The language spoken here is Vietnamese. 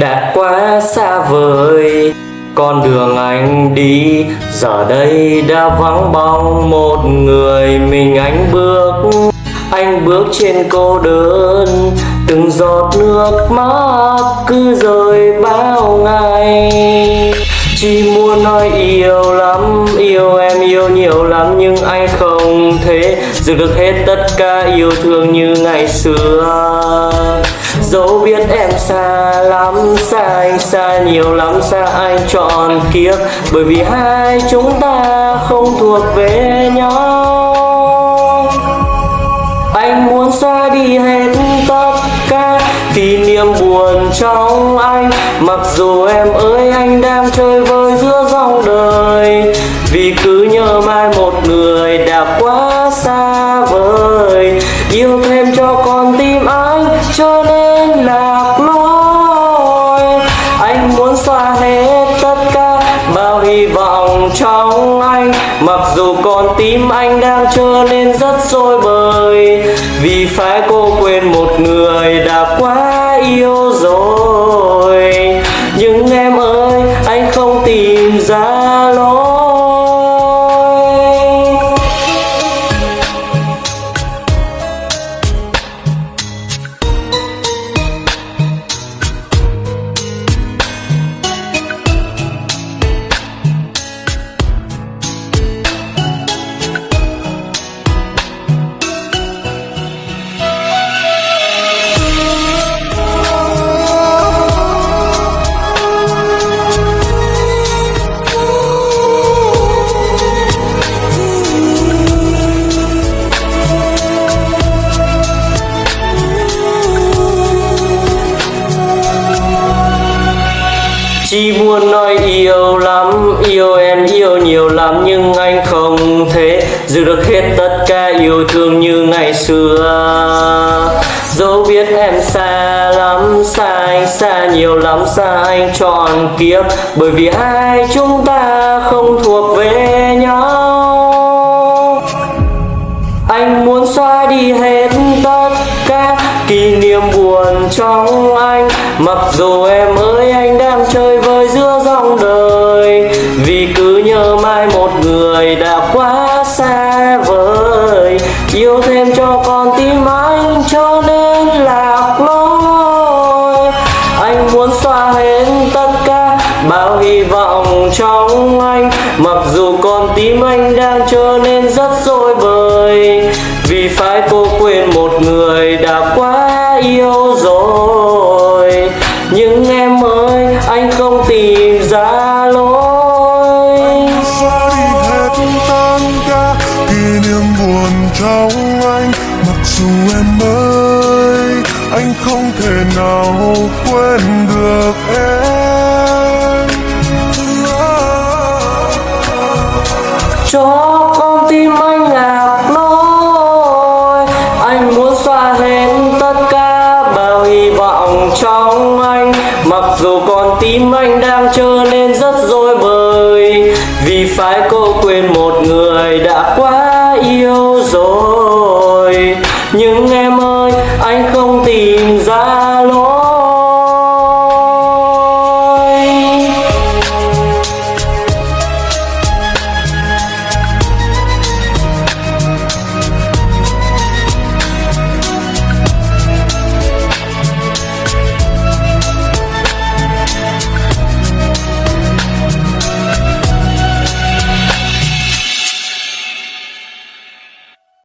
đã quá xa vời, con đường anh đi. Giờ đây đã vắng bóng một người, mình anh bước anh bước trên cô đơn. Từng giọt nước mắt cứ rơi bao ngày. Chỉ muốn nói yêu lắm, yêu em yêu nhiều lắm, nhưng anh không thể giữ được hết tất cả yêu thương như ngày xưa dẫu biết em xa lắm, xa anh xa nhiều lắm, xa anh trọn kiếp. Bởi vì hai chúng ta không thuộc về nhau. Anh muốn xóa đi hết tất cả kỷ niệm buồn trong anh. Mặc dù em ơi, anh đang chơi vơi giữa dòng đời. Vì cứ cho lạc lối, anh muốn xóa hết tất cả bao hy vọng trong anh. Mặc dù con tim anh đang trở nên rất dối bời, vì phải cô quên một người đã quá yêu rồi. Nhưng em Chi muốn nói yêu lắm, yêu em yêu nhiều lắm Nhưng anh không thể giữ được hết tất cả yêu thương như ngày xưa. Dẫu biết em xa lắm, xa anh xa nhiều lắm Xa anh trọn kiếp Bởi vì hai chúng ta không thuộc anh. Mặc dù em ơi, anh đang chơi vơi giữa dòng đời, Vì cứ nhớ mai một người đã quá xa vời. Yêu thêm cho con tim anh cho nên lạc lối Anh muốn xóa hết tất cả bao hy vọng trong anh. Mặc dù con tim anh đang trở nên rất dối bời, Vì phải cô quên một người đã quá yêu rồi. Tìm ra lối. Ra đi hết tan ca kỷ niệm buồn trong anh mặc dù em ơi anh không thể nào quên không tìm ra lối